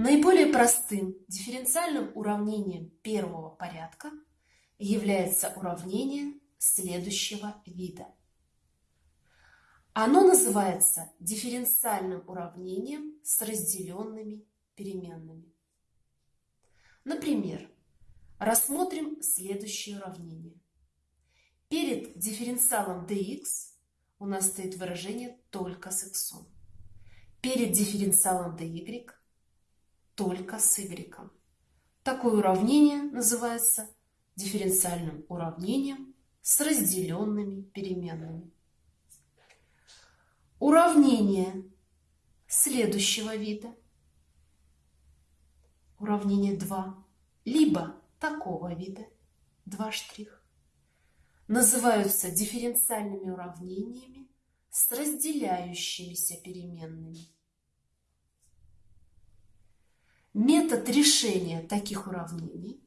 Наиболее простым дифференциальным уравнением первого порядка является уравнение следующего вида. Оно называется дифференциальным уравнением с разделенными переменными. Например, рассмотрим следующее уравнение. Перед дифференциалом dx у нас стоит выражение только с x. Перед дифференциалом dy только с y. Такое уравнение называется дифференциальным уравнением с разделенными переменными. Уравнение следующего вида, уравнение 2, либо такого вида, 2 штрих, называются дифференциальными уравнениями с разделяющимися переменными. Метод решения таких уравнений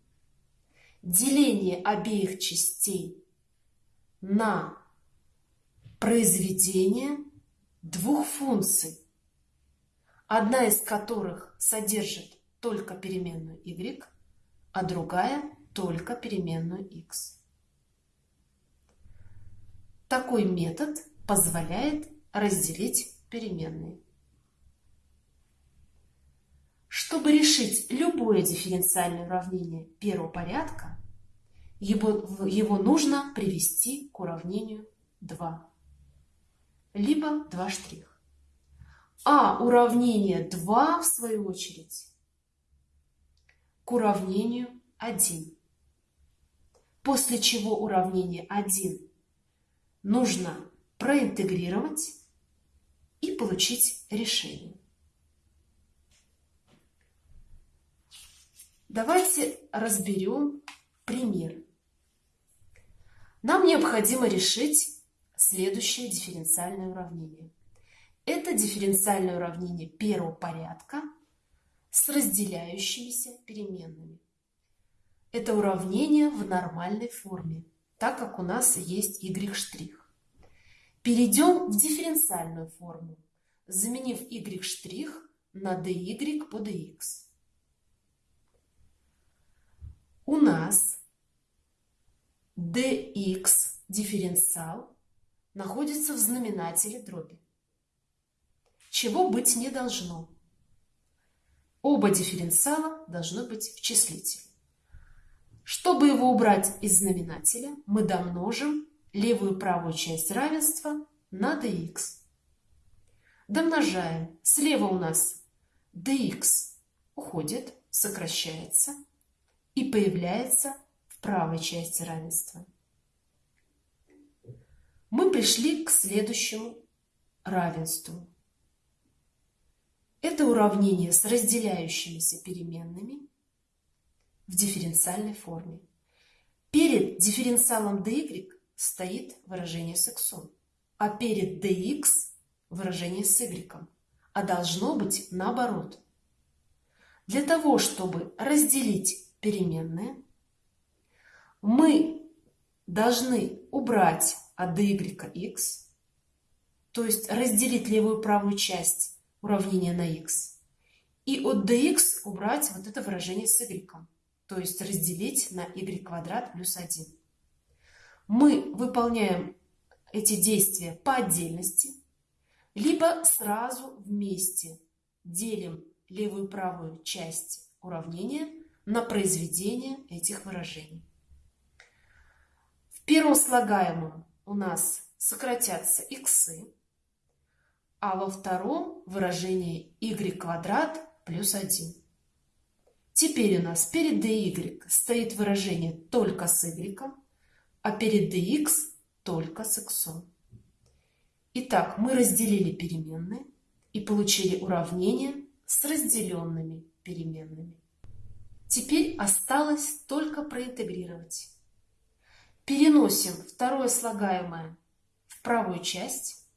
– деление обеих частей на произведение двух функций, одна из которых содержит только переменную y, а другая только переменную x. Такой метод позволяет разделить переменные. Решить любое дифференциальное уравнение первого порядка, его, его нужно привести к уравнению 2, либо 2 штрих. А уравнение 2, в свою очередь, к уравнению 1. После чего уравнение 1 нужно проинтегрировать и получить решение. Давайте разберем пример. Нам необходимо решить следующее дифференциальное уравнение. Это дифференциальное уравнение первого порядка с разделяющимися переменными. Это уравнение в нормальной форме, так как у нас есть y'. Перейдем в дифференциальную форму, заменив y' на dy по dx. У нас dx дифференциал находится в знаменателе дроби, чего быть не должно. Оба дифференциала должны быть в числителе. Чтобы его убрать из знаменателя, мы домножим левую и правую часть равенства на dx. Домножаем. Слева у нас dx уходит, сокращается – и появляется в правой части равенства. Мы пришли к следующему равенству. Это уравнение с разделяющимися переменными в дифференциальной форме. Перед дифференциалом dy стоит выражение с x, а перед dx выражение с y, а должно быть наоборот. Для того, чтобы разделить переменные, мы должны убрать от dy x, то есть разделить левую правую часть уравнения на x, и от dx убрать вот это выражение с y, то есть разделить на y квадрат плюс 1. Мы выполняем эти действия по отдельности, либо сразу вместе делим левую и правую часть уравнения на произведение этих выражений. В первом слагаемом у нас сократятся иксы, а во втором выражение y квадрат плюс 1. Теперь у нас перед dy стоит выражение только с y, а перед dx только с x. Итак, мы разделили переменные и получили уравнение с разделенными переменными. Теперь осталось только проинтегрировать. Переносим второе слагаемое в правую часть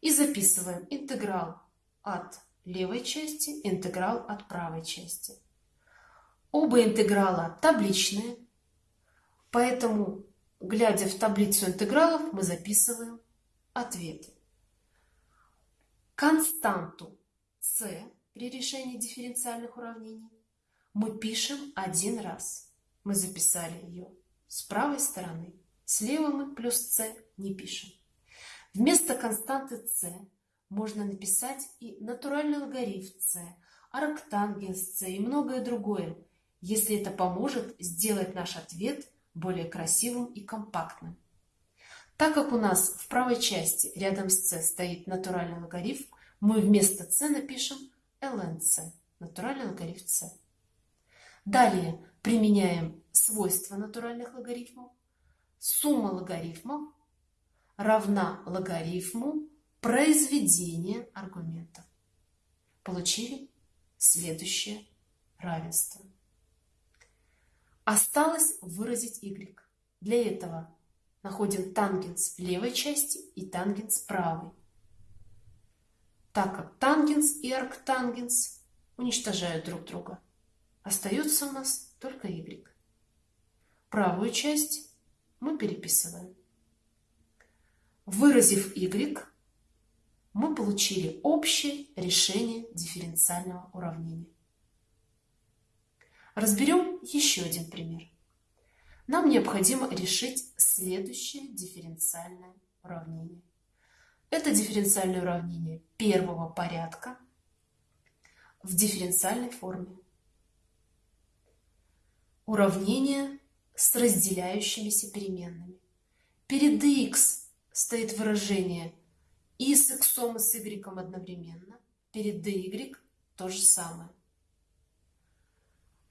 и записываем интеграл от левой части, интеграл от правой части. Оба интеграла табличные, поэтому, глядя в таблицу интегралов, мы записываем ответы. Константу c при решении дифференциальных уравнений мы пишем один раз. Мы записали ее с правой стороны. Слева мы плюс c не пишем. Вместо константы c можно написать и натуральный логарифм c, арктангенс c и многое другое, если это поможет сделать наш ответ более красивым и компактным. Так как у нас в правой части рядом с c стоит натуральный логарифм, мы вместо c напишем lnc, натуральный логарифм c. Далее применяем свойства натуральных логарифмов. Сумма логарифмов равна логарифму произведения аргументов. Получили следующее равенство. Осталось выразить y. Для этого находим тангенс левой части и тангенс правой. Так как тангенс и арктангенс уничтожают друг друга, остается у нас только y. Правую часть мы переписываем. Выразив y, мы получили общее решение дифференциального уравнения. Разберем еще один пример. Нам необходимо решить следующее дифференциальное уравнение. Это дифференциальное уравнение первого порядка в дифференциальной форме. Уравнение с разделяющимися переменными. Перед x стоит выражение и с x и с y одновременно. Перед dy то же самое.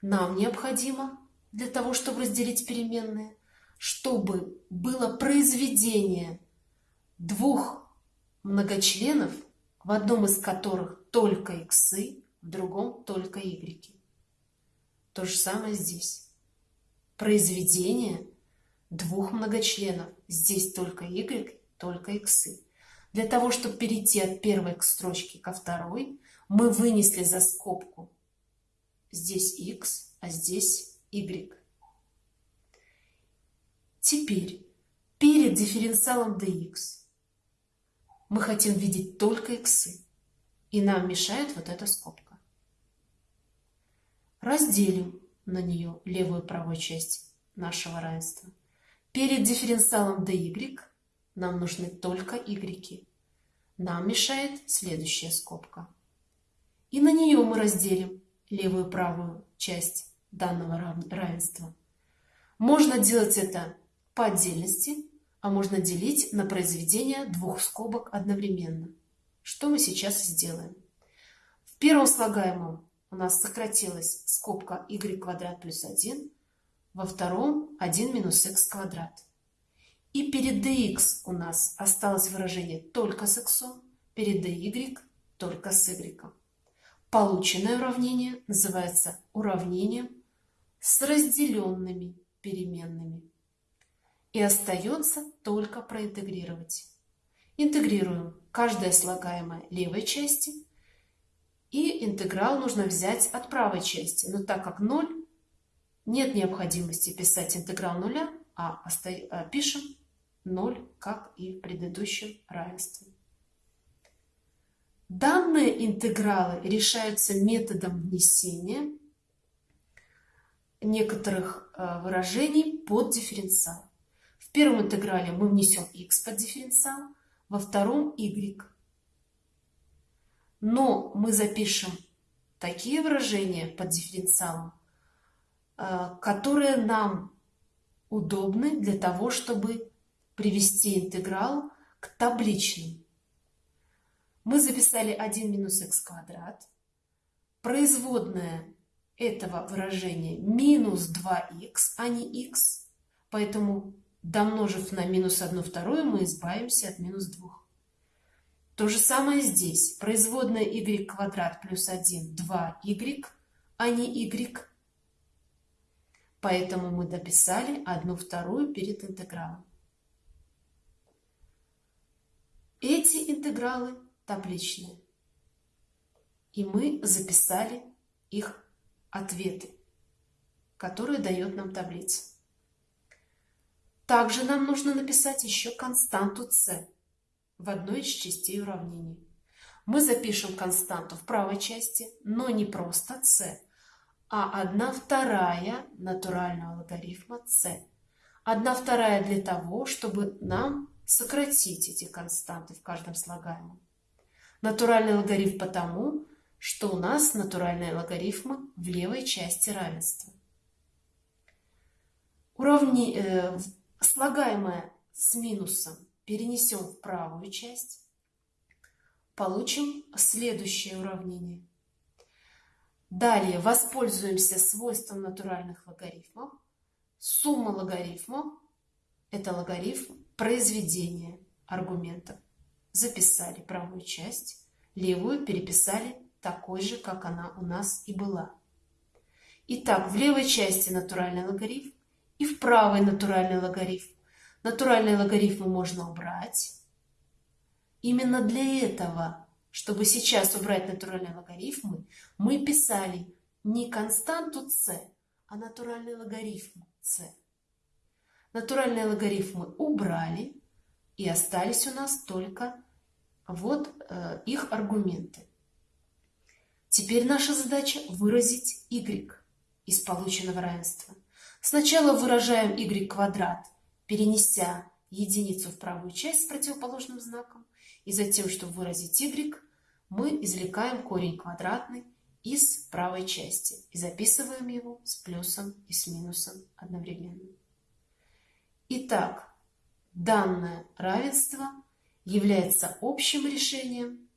Нам необходимо для того, чтобы разделить переменные, чтобы было произведение двух многочленов, в одном из которых только x, в другом только y. То же самое здесь произведение двух многочленов. Здесь только y, только x. Для того, чтобы перейти от первой к строчке ко второй, мы вынесли за скобку здесь x, а здесь y. Теперь перед дифференциалом dx мы хотим видеть только x, и нам мешает вот эта скобка. Разделим на нее левую и правую часть нашего равенства. Перед дифференциалом dy нам нужны только y. Нам мешает следующая скобка. И на нее мы разделим левую и правую часть данного равенства. Можно делать это по отдельности, а можно делить на произведение двух скобок одновременно. Что мы сейчас сделаем? В первом слагаемом у нас сократилась скобка y квадрат плюс 1, во втором 1 минус x квадрат. И перед dx у нас осталось выражение только с x, перед dy только с y. Полученное уравнение называется уравнением с разделенными переменными. И остается только проинтегрировать. Интегрируем каждое слагаемое левой части – и интеграл нужно взять от правой части. Но так как 0, нет необходимости писать интеграл нуля, а, а пишем 0, как и в предыдущем равенстве. Данные интегралы решаются методом внесения некоторых э, выражений под дифференциал. В первом интеграле мы внесем x под дифференциал, во втором y но мы запишем такие выражения под дифференциалом, э, которые нам удобны для того, чтобы привести интеграл к табличным. Мы записали 1 минус х квадрат. Производная этого выражения минус 2х, а не х. Поэтому, домножив на минус 1 вторую, мы избавимся от минус 2. То же самое здесь. Производная y квадрат плюс 1, 2y, а не y. Поэтому мы дописали одну вторую перед интегралом. Эти интегралы табличные. И мы записали их ответы, которые дает нам таблица. Также нам нужно написать еще константу c в одной из частей уравнений. мы запишем константу в правой части, но не просто c, а 1 вторая натурального логарифма c. 1 вторая для того, чтобы нам сократить эти константы в каждом слагаемом. Натуральный логарифм потому, что у нас натуральные логарифмы в левой части равенства. Уравни... Э, слагаемое с минусом перенесем в правую часть. Получим следующее уравнение. Далее воспользуемся свойством натуральных логарифмов. Сумма логарифмов – это логарифм произведения аргументов. Записали правую часть, левую переписали такой же, как она у нас и была. Итак, в левой части натуральный логарифм и в правой натуральный логарифм. Натуральные логарифмы можно убрать. Именно для этого, чтобы сейчас убрать натуральные логарифмы, мы писали не константу c, а натуральный логарифм c. Натуральные логарифмы убрали, и остались у нас только вот э, их аргументы. Теперь наша задача выразить y из полученного равенства. Сначала выражаем y квадрат, перенеся единицу в правую часть с противоположным знаком. И затем, чтобы выразить y, мы извлекаем корень квадратный из правой части и записываем его с плюсом и с минусом одновременно. Итак, данное равенство является общим решением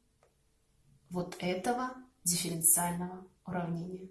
вот этого дифференциального уравнения.